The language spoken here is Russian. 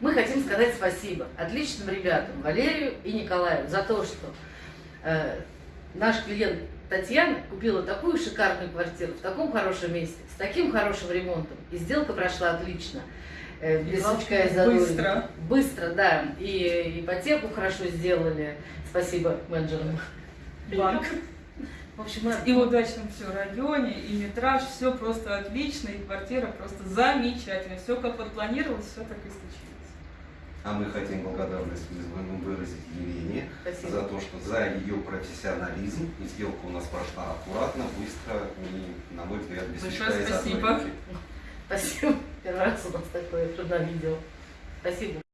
Мы хотим сказать спасибо отличным ребятам, Валерию и Николаю, за то, что э, наш клиент Татьяна купила такую шикарную квартиру в таком хорошем месте, с таким хорошим ремонтом. И сделка прошла отлично. Э, без главное, сучка и быстро. Быстро, да. И ипотеку хорошо сделали. Спасибо менеджерам. Банк. В общем, И в удачном все районе, и метраж, все просто отлично, и квартира просто замечательная. Все как вот планировалось, все так и случилось. А мы хотим благодарность вызванным выразить Елене Спасибо. за то, что за ее профессионализм. И сделка у нас прошла аккуратно, быстро и, на мой взгляд, без Большое спасибо. Спасибо. Первый раз у нас такое трудное видео. Спасибо.